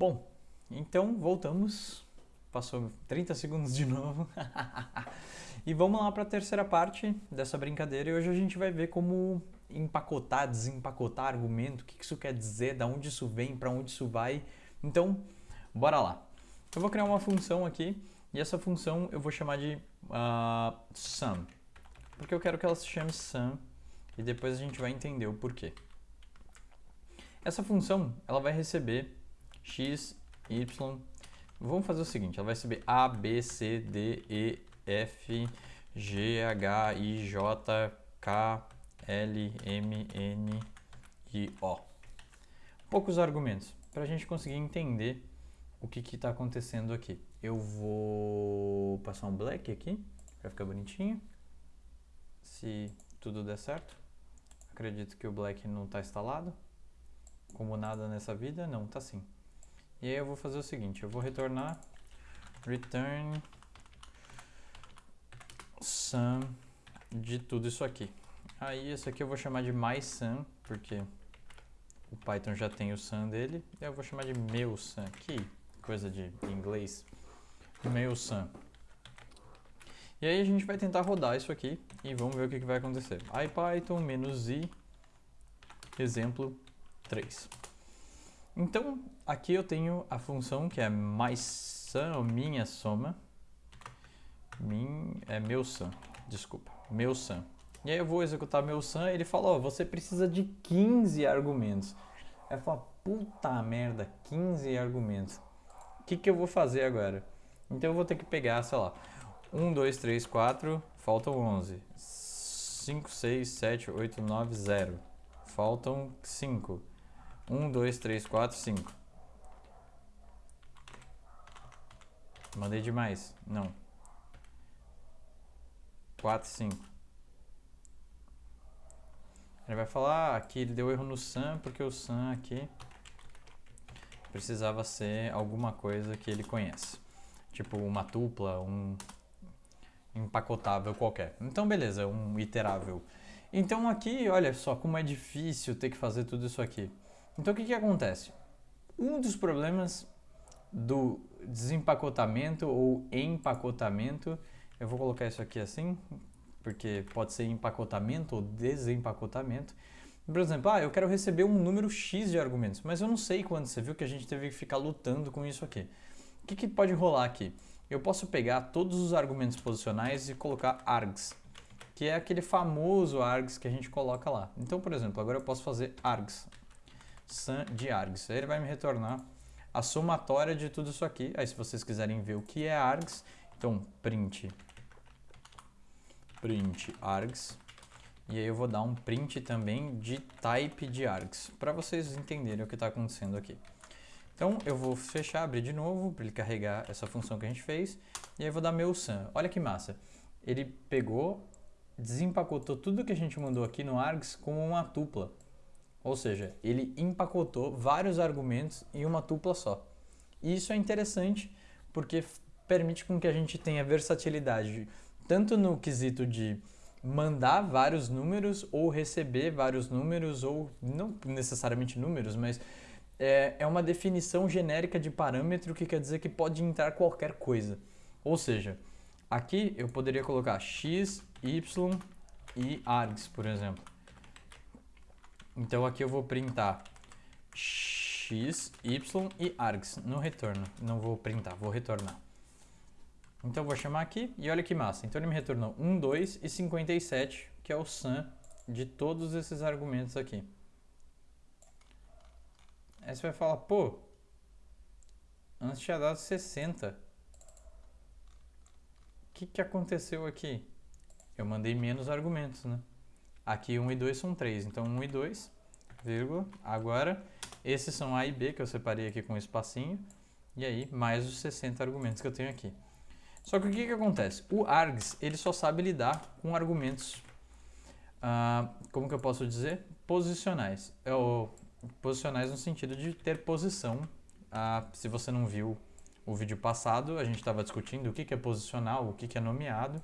Bom, então voltamos. Passou 30 segundos de novo. e vamos lá para a terceira parte dessa brincadeira. E hoje a gente vai ver como empacotar, desempacotar argumento, o que isso quer dizer, da onde isso vem, para onde isso vai. Então, bora lá. Eu vou criar uma função aqui e essa função eu vou chamar de uh, sum, porque eu quero que ela se chame sum e depois a gente vai entender o porquê. Essa função ela vai receber x, y. Vamos fazer o seguinte, ela vai receber a, b, c, d, e, f, g, h, i, j, k, l, m, n e o. Poucos argumentos para a gente conseguir entender o que está acontecendo aqui. Eu vou passar um black aqui para ficar bonitinho. Se tudo der certo. Acredito que o black não está instalado. Como nada nessa vida, não, está sim. E aí eu vou fazer o seguinte, eu vou retornar return sum de tudo isso aqui. Aí esse aqui eu vou chamar de mais sum, porque o Python já tem o sum dele. Eu vou chamar de meu sum, que coisa de inglês. Meu sum. E aí a gente vai tentar rodar isso aqui e vamos ver o que, que vai acontecer. IPython "-i", exemplo 3. Então, aqui eu tenho a função que é mais sum, ou minha soma. Min, é meu sum, desculpa, meu sum. E aí eu vou executar meu sum, ele fala, ó, você precisa de 15 argumentos. Aí eu falo, puta merda, 15 argumentos. O que, que eu vou fazer agora? Então eu vou ter que pegar, sei lá, 1, 2, 3, 4, faltam 11. 5, 6, 7, 8, 9, 0. Faltam 5. 1, 2, 3, 4, 5. Mandei demais. Não. 4, 5. Ele vai falar ah, que ele deu erro no SAM, porque o SAM aqui precisava ser alguma coisa que ele conhece. Tipo uma tupla, um empacotável qualquer. Então beleza, um iterável. Então aqui, olha só como é difícil ter que fazer tudo isso aqui. Então o que, que acontece? Um dos problemas do desempacotamento ou empacotamento, eu vou colocar isso aqui assim, porque pode ser empacotamento ou desempacotamento. Por exemplo, ah, eu quero receber um número X de argumentos, mas eu não sei quando. Você viu que a gente teve que ficar lutando com isso aqui. O que, que pode rolar aqui? Eu posso pegar todos os argumentos posicionais e colocar args, que é aquele famoso args que a gente coloca lá. Então, por exemplo, agora eu posso fazer args, sum de args. Ele vai me retornar a somatória de tudo isso aqui. Aí se vocês quiserem ver o que é args, então print print args e aí eu vou dar um print também de type de args para vocês entenderem o que está acontecendo aqui. Então eu vou fechar, abrir de novo para ele carregar essa função que a gente fez e aí eu vou dar meu sum. Olha que massa. Ele pegou, desempacotou tudo que a gente mandou aqui no args como uma tupla. Ou seja, ele empacotou vários argumentos em uma tupla só. E isso é interessante porque permite com que a gente tenha versatilidade tanto no quesito de mandar vários números ou receber vários números ou não necessariamente números, mas é, é uma definição genérica de parâmetro que quer dizer que pode entrar qualquer coisa. Ou seja, aqui eu poderia colocar x, y e args, por exemplo. Então aqui eu vou printar x, y e args no retorno. Não vou printar, vou retornar. Então eu vou chamar aqui e olha que massa. Então ele me retornou 1, 2 e 57, que é o sum de todos esses argumentos aqui. Aí você vai falar, pô, antes tinha dado 60. O que, que aconteceu aqui? Eu mandei menos argumentos, né? Aqui 1 e 2 são 3, então 1 e 2, vírgula. Agora, esses são A e B, que eu separei aqui com um espacinho. E aí, mais os 60 argumentos que eu tenho aqui. Só que o que, que acontece? O args, ele só sabe lidar com argumentos, uh, como que eu posso dizer? Posicionais. É o, posicionais no sentido de ter posição. Uh, se você não viu o vídeo passado, a gente estava discutindo o que, que é posicional, o que, que é nomeado.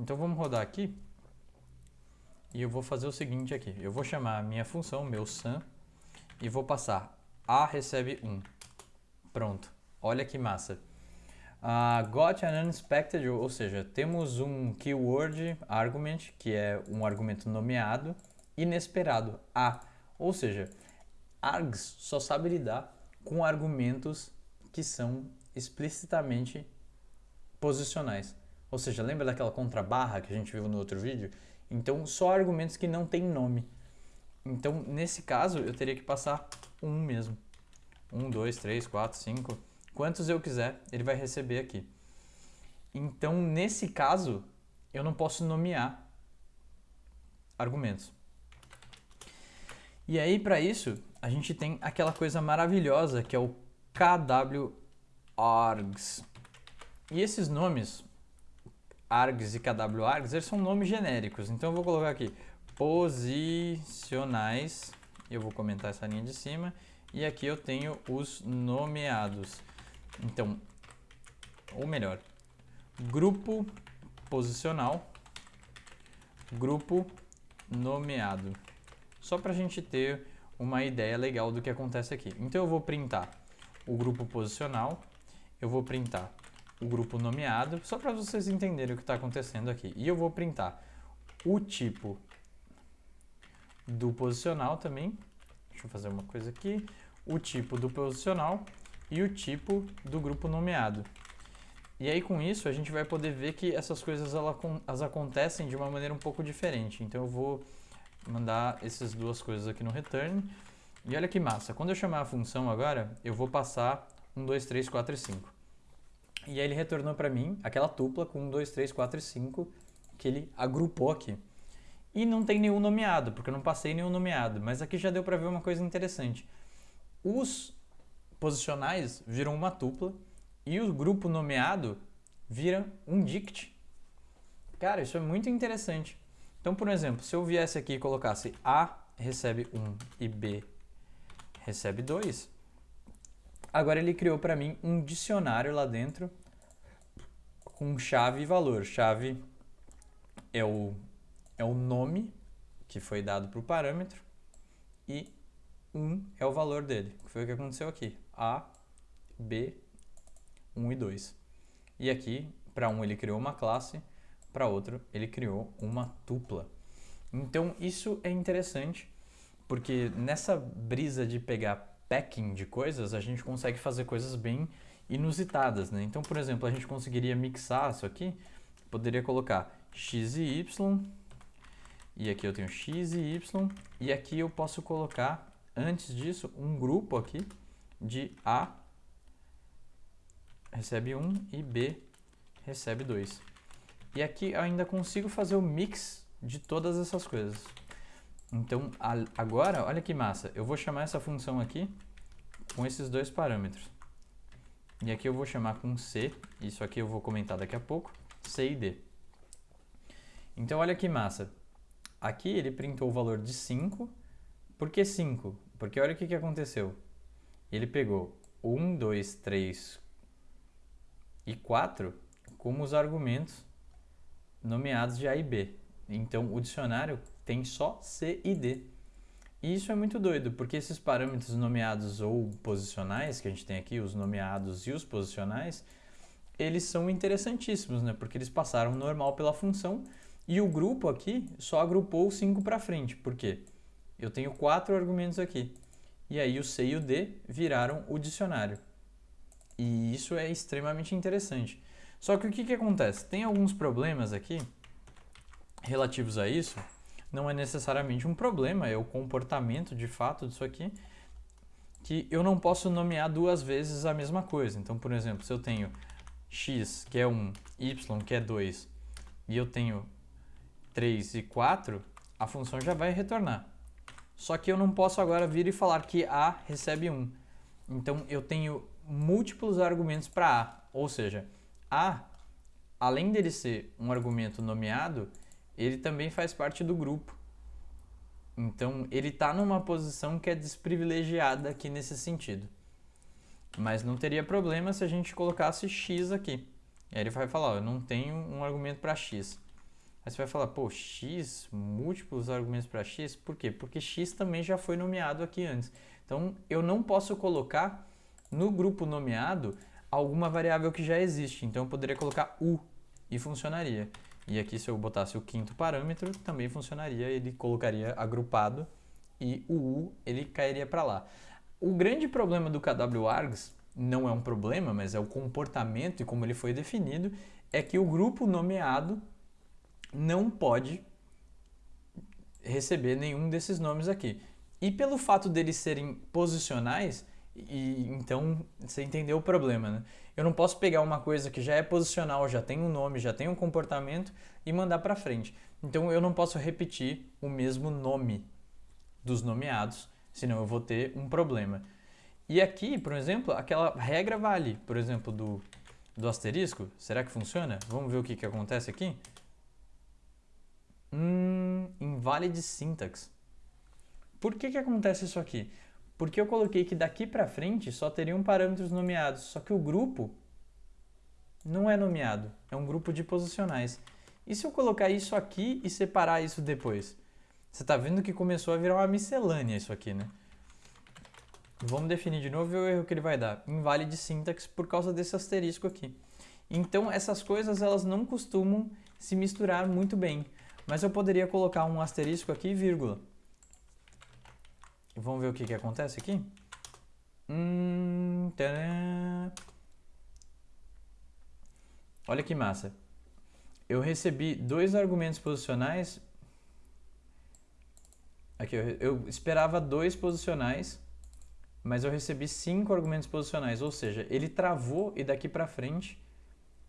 Então vamos rodar aqui. E eu vou fazer o seguinte aqui. Eu vou chamar a minha função, meu sum, e vou passar a recebe 1. Pronto, olha que massa. Uh, got an unexpected, ou seja, temos um keyword argument, que é um argumento nomeado, inesperado, a. Ou seja, args só sabe lidar com argumentos que são explicitamente posicionais. Ou seja, lembra daquela contrabarra que a gente viu no outro vídeo? Então, só argumentos que não têm nome. Então, nesse caso, eu teria que passar um mesmo. Um, dois, três, quatro, cinco. Quantos eu quiser, ele vai receber aqui. Então, nesse caso, eu não posso nomear argumentos. E aí, para isso, a gente tem aquela coisa maravilhosa que é o KW-args. E esses nomes, args e KW-args, eles são nomes genéricos. Então, eu vou colocar aqui posicionais, eu vou comentar essa linha de cima, e aqui eu tenho os nomeados. Então, ou melhor, grupo posicional, grupo nomeado. Só para a gente ter uma ideia legal do que acontece aqui. Então eu vou printar o grupo posicional, eu vou printar o grupo nomeado, só para vocês entenderem o que está acontecendo aqui. E eu vou printar o tipo do posicional também. Deixa eu fazer uma coisa aqui. O tipo do posicional e o tipo do grupo nomeado. E aí com isso a gente vai poder ver que essas coisas elas acontecem de uma maneira um pouco diferente. Então eu vou mandar essas duas coisas aqui no return. E olha que massa, quando eu chamar a função agora, eu vou passar 1, 2, 3, 4 e 5. E aí ele retornou para mim aquela tupla com 1, 2, 3, 4 e 5 que ele agrupou aqui. E não tem nenhum nomeado, porque eu não passei nenhum nomeado. Mas aqui já deu para ver uma coisa interessante. Os posicionais viram uma tupla e o grupo nomeado vira um dict. Cara, isso é muito interessante. Então, por exemplo, se eu viesse aqui e colocasse A recebe 1 e B recebe 2, agora ele criou para mim um dicionário lá dentro com chave e valor. Chave é o é o nome que foi dado para o parâmetro e 1 é o valor dele, que foi o que aconteceu aqui. A, B, 1 e 2. E aqui, para um ele criou uma classe, para outro ele criou uma tupla. Então isso é interessante, porque nessa brisa de pegar packing de coisas, a gente consegue fazer coisas bem inusitadas, né? Então, por exemplo, a gente conseguiria mixar isso aqui, poderia colocar x e y e aqui eu tenho x e y. E aqui eu posso colocar, antes disso, um grupo aqui de A recebe 1 e B recebe 2. E aqui eu ainda consigo fazer o mix de todas essas coisas. Então, agora, olha que massa. Eu vou chamar essa função aqui com esses dois parâmetros. E aqui eu vou chamar com C, isso aqui eu vou comentar daqui a pouco, C e D. Então, olha que massa. Aqui ele printou o valor de 5. Por que 5? Porque olha o que, que aconteceu. Ele pegou 1, 2, 3 e 4 como os argumentos nomeados de A e B. Então, o dicionário tem só C e D. E isso é muito doido, porque esses parâmetros nomeados ou posicionais, que a gente tem aqui, os nomeados e os posicionais, eles são interessantíssimos, né? Porque eles passaram normal pela função e o grupo aqui só agrupou 5 para frente. Por quê? Eu tenho quatro argumentos aqui. E aí o C e o D viraram o dicionário. E isso é extremamente interessante. Só que o que, que acontece? Tem alguns problemas aqui relativos a isso. Não é necessariamente um problema, é o comportamento de fato disso aqui. Que eu não posso nomear duas vezes a mesma coisa. Então, por exemplo, se eu tenho x, que é 1, y, que é 2, e eu tenho 3 e 4, a função já vai retornar. Só que eu não posso agora vir e falar que A recebe 1. Então eu tenho múltiplos argumentos para A, ou seja, A, além dele ser um argumento nomeado, ele também faz parte do grupo. Então ele está numa posição que é desprivilegiada aqui nesse sentido. Mas não teria problema se a gente colocasse x aqui. E aí ele vai falar, ó, eu não tenho um argumento para x. Aí você vai falar, pô, x, múltiplos argumentos para x, por quê? Porque x também já foi nomeado aqui antes. Então, eu não posso colocar no grupo nomeado alguma variável que já existe. Então eu poderia colocar u e funcionaria. E aqui se eu botasse o quinto parâmetro, também funcionaria, ele colocaria agrupado e o u ele cairia para lá. O grande problema do KWArgs não é um problema, mas é o comportamento e como ele foi definido, é que o grupo nomeado não pode receber nenhum desses nomes aqui. E pelo fato deles serem posicionais, e então você entendeu o problema, né? Eu não posso pegar uma coisa que já é posicional, já tem um nome, já tem um comportamento e mandar para frente. Então eu não posso repetir o mesmo nome dos nomeados, senão eu vou ter um problema. E aqui, por exemplo, aquela regra vale, por exemplo, do, do asterisco. Será que funciona? Vamos ver o que, que acontece aqui? Hum, invalid syntax. Por que, que acontece isso aqui? Porque eu coloquei que daqui para frente só teriam parâmetros nomeados, só que o grupo não é nomeado, é um grupo de posicionais. E se eu colocar isso aqui e separar isso depois? Você está vendo que começou a virar uma miscelânea isso aqui, né? Vamos definir de novo o erro que ele vai dar. Invalid syntax por causa desse asterisco aqui. Então, essas coisas elas não costumam se misturar muito bem. Mas eu poderia colocar um asterisco aqui vírgula. Vamos ver o que, que acontece aqui? Hum, Olha que massa. Eu recebi dois argumentos posicionais. Aqui, eu, eu esperava dois posicionais mas eu recebi cinco argumentos posicionais, ou seja, ele travou e daqui para frente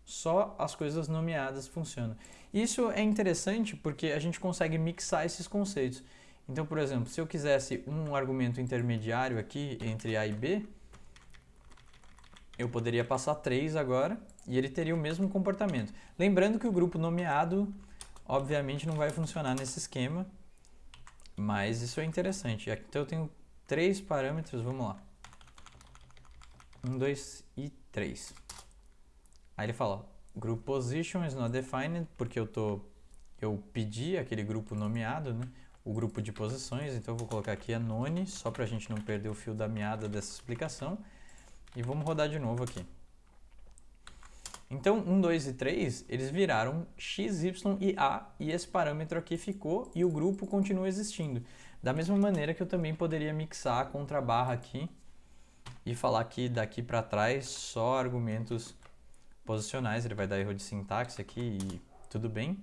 só as coisas nomeadas funcionam. Isso é interessante porque a gente consegue mixar esses conceitos. Então, por exemplo, se eu quisesse um argumento intermediário aqui entre A e B, eu poderia passar 3 agora e ele teria o mesmo comportamento. Lembrando que o grupo nomeado, obviamente, não vai funcionar nesse esquema, mas isso é interessante. Então eu tenho três parâmetros, vamos lá. Um, dois e três. Aí ele fala, group position is not defined, porque eu tô eu pedi aquele grupo nomeado, né? O grupo de posições, então eu vou colocar aqui a none, só para a gente não perder o fio da meada dessa explicação. E vamos rodar de novo aqui. Então, 1, 2 e 3, eles viraram x, y e a, e esse parâmetro aqui ficou e o grupo continua existindo. Da mesma maneira que eu também poderia mixar a contrabarra aqui e falar que daqui para trás só argumentos posicionais, ele vai dar erro de sintaxe aqui e tudo bem.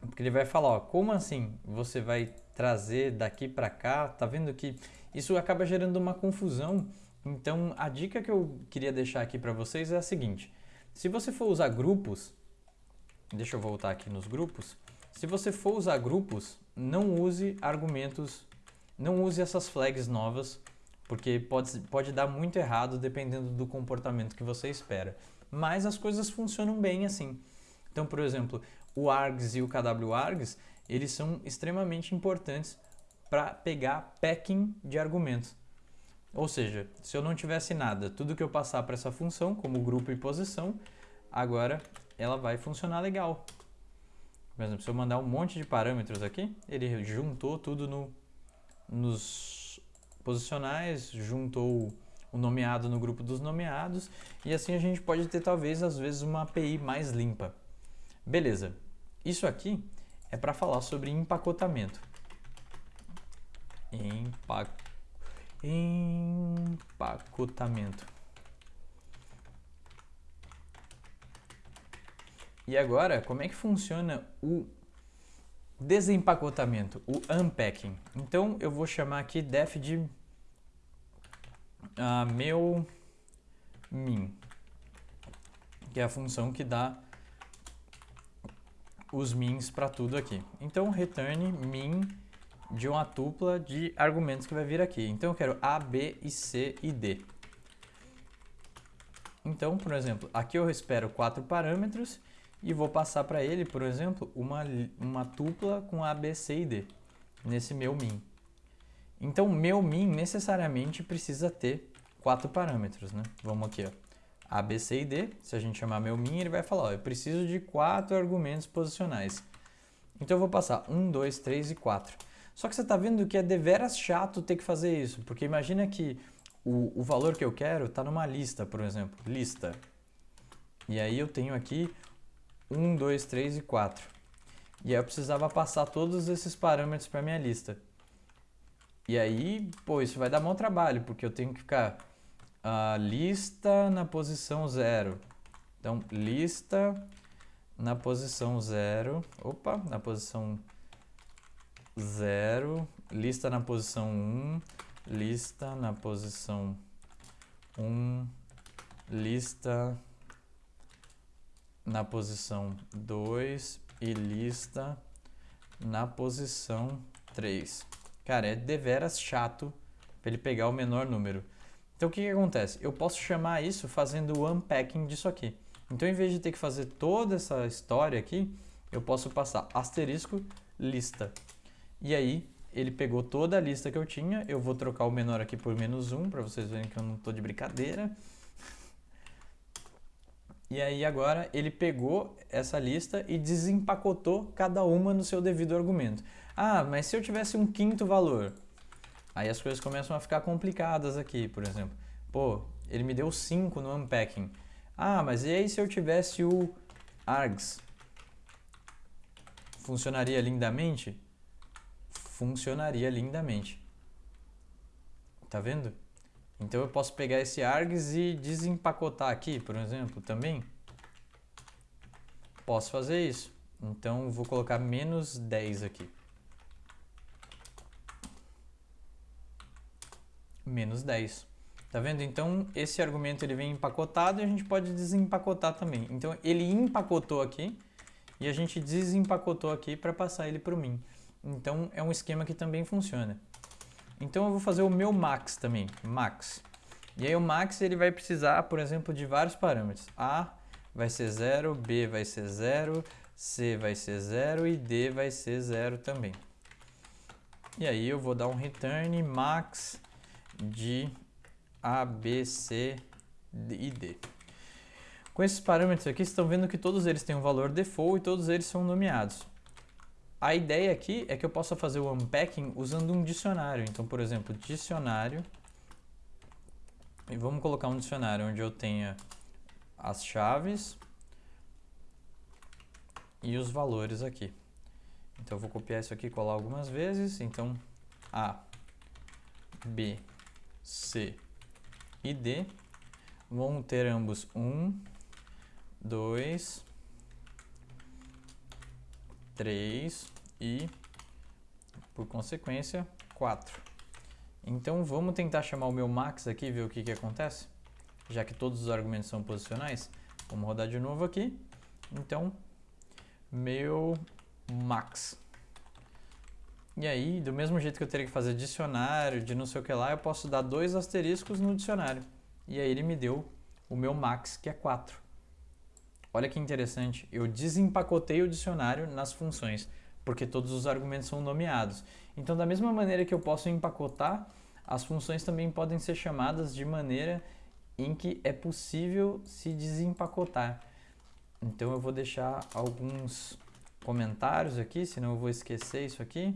Porque ele vai falar, ó, como assim você vai trazer daqui para cá? Tá vendo que isso acaba gerando uma confusão. Então, a dica que eu queria deixar aqui para vocês é a seguinte: se você for usar grupos, deixa eu voltar aqui nos grupos. Se você for usar grupos, não use argumentos, não use essas flags novas, porque pode, pode dar muito errado dependendo do comportamento que você espera. Mas as coisas funcionam bem assim. Então, por exemplo, o args e o kwargs, eles são extremamente importantes para pegar packing de argumentos. Ou seja, se eu não tivesse nada, tudo que eu passar para essa função, como grupo e posição, agora ela vai funcionar legal. Por exemplo, se eu mandar um monte de parâmetros aqui, ele juntou tudo no, nos posicionais, juntou o nomeado no grupo dos nomeados e assim a gente pode ter talvez às vezes uma API mais limpa. Beleza, isso aqui é para falar sobre empacotamento. Empac... Empacotamento. E agora, como é que funciona o desempacotamento, o unpacking? Então, eu vou chamar aqui def de uh, meu min, que é a função que dá os mins para tudo aqui. Então, return min de uma tupla de argumentos que vai vir aqui. Então, eu quero A, B, e C e D. Então, por exemplo, aqui eu espero quatro parâmetros e vou passar para ele, por exemplo, uma, uma tupla com A, B, C e D, nesse meu min. Então, meu min necessariamente precisa ter quatro parâmetros, né? Vamos aqui, ó. A, B, C e D, se a gente chamar meu min, ele vai falar, ó, eu preciso de quatro argumentos posicionais. Então, eu vou passar um, dois, três e quatro. Só que você está vendo que é deveras chato ter que fazer isso, porque imagina que o, o valor que eu quero está numa lista, por exemplo, lista. E aí eu tenho aqui 1, 2, 3 e 4. E aí eu precisava passar todos esses parâmetros para minha lista. E aí, pô, isso vai dar bom trabalho, porque eu tenho que ficar a lista na posição 0. Então, lista na posição 0. Opa, na posição 0. Lista na posição 1. Um, lista na posição 1. Um, lista na posição 2 e lista na posição 3. Cara, é deveras chato para ele pegar o menor número. Então o que, que acontece? Eu posso chamar isso fazendo o unpacking disso aqui. Então em vez de ter que fazer toda essa história aqui, eu posso passar asterisco lista. E aí ele pegou toda a lista que eu tinha, eu vou trocar o menor aqui por menos 1, para vocês verem que eu não estou de brincadeira. E aí agora ele pegou essa lista e desempacotou cada uma no seu devido argumento. Ah, mas se eu tivesse um quinto valor? Aí as coisas começam a ficar complicadas aqui, por exemplo. Pô, ele me deu 5 no unpacking. Ah, mas e aí se eu tivesse o args? Funcionaria lindamente? Funcionaria lindamente. Tá vendo? Então eu posso pegar esse args e desempacotar aqui, por exemplo, também. Posso fazer isso. Então vou colocar menos 10 aqui. Menos 10. Tá vendo? Então esse argumento ele vem empacotado e a gente pode desempacotar também. Então ele empacotou aqui e a gente desempacotou aqui para passar ele para o min. Então é um esquema que também funciona. Então eu vou fazer o meu max também, max. E aí o max ele vai precisar, por exemplo, de vários parâmetros. A vai ser 0, B vai ser 0, C vai ser 0 e D vai ser 0 também. E aí eu vou dar um return max de A, B, C e D. Com esses parâmetros aqui, vocês estão vendo que todos eles têm um valor default e todos eles são nomeados. A ideia aqui é que eu possa fazer o unpacking usando um dicionário. Então, por exemplo, dicionário. E vamos colocar um dicionário onde eu tenha as chaves e os valores aqui. Então, eu vou copiar isso aqui e colar algumas vezes. Então, A, B, C e D vão ter ambos 1, 2, 3 e, por consequência, 4. Então vamos tentar chamar o meu max aqui e ver o que, que acontece. Já que todos os argumentos são posicionais. Vamos rodar de novo aqui. Então, meu max. E aí, do mesmo jeito que eu teria que fazer dicionário de não sei o que lá, eu posso dar dois asteriscos no dicionário. E aí ele me deu o meu max, que é 4. Olha que interessante, eu desempacotei o dicionário nas funções, porque todos os argumentos são nomeados. Então, da mesma maneira que eu posso empacotar, as funções também podem ser chamadas de maneira em que é possível se desempacotar. Então, eu vou deixar alguns comentários aqui, senão eu vou esquecer isso aqui,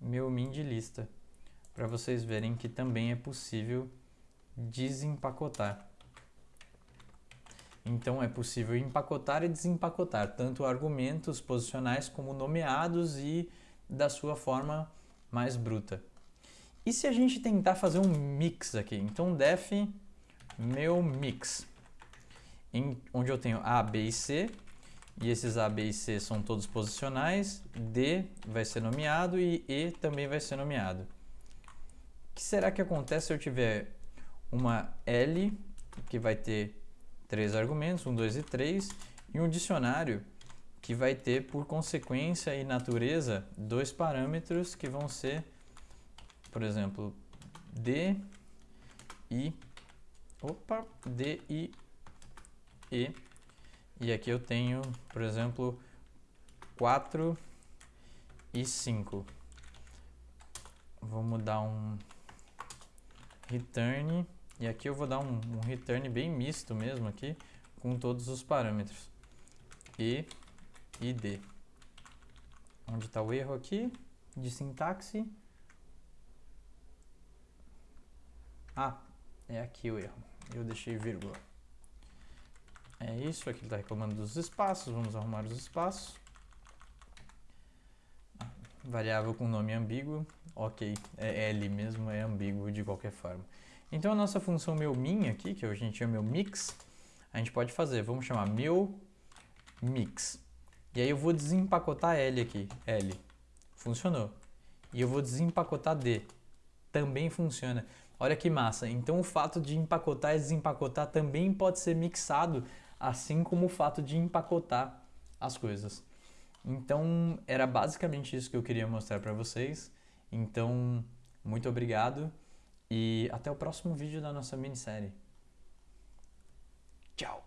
meu min de lista, para vocês verem que também é possível desempacotar. Então é possível empacotar e desempacotar tanto argumentos posicionais como nomeados e da sua forma mais bruta. E se a gente tentar fazer um mix aqui? Então def meu mix, em, onde eu tenho A, B e C, e esses A, B e C são todos posicionais, D vai ser nomeado e E também vai ser nomeado. O que será que acontece se eu tiver uma L que vai ter três argumentos, um, dois e três, e um dicionário que vai ter por consequência e natureza dois parâmetros que vão ser, por exemplo, D e opa, D e E. E aqui eu tenho, por exemplo, 4 e 5. Vamos dar um return e aqui eu vou dar um, um return bem misto mesmo aqui, com todos os parâmetros. E e D. Onde está o erro aqui de sintaxe? Ah, É aqui o erro. Eu deixei vírgula. É isso, aqui ele está reclamando dos espaços, vamos arrumar os espaços. Variável com nome ambíguo, ok, é L mesmo, é ambíguo de qualquer forma. Então a nossa função meu min aqui, que a gente chama meu mix, a gente pode fazer, vamos chamar meu mix. E aí eu vou desempacotar L aqui, L, funcionou. E eu vou desempacotar D, também funciona. Olha que massa, então o fato de empacotar e desempacotar também pode ser mixado assim como o fato de empacotar as coisas. Então, era basicamente isso que eu queria mostrar para vocês. Então, muito obrigado e até o próximo vídeo da nossa minissérie. Tchau!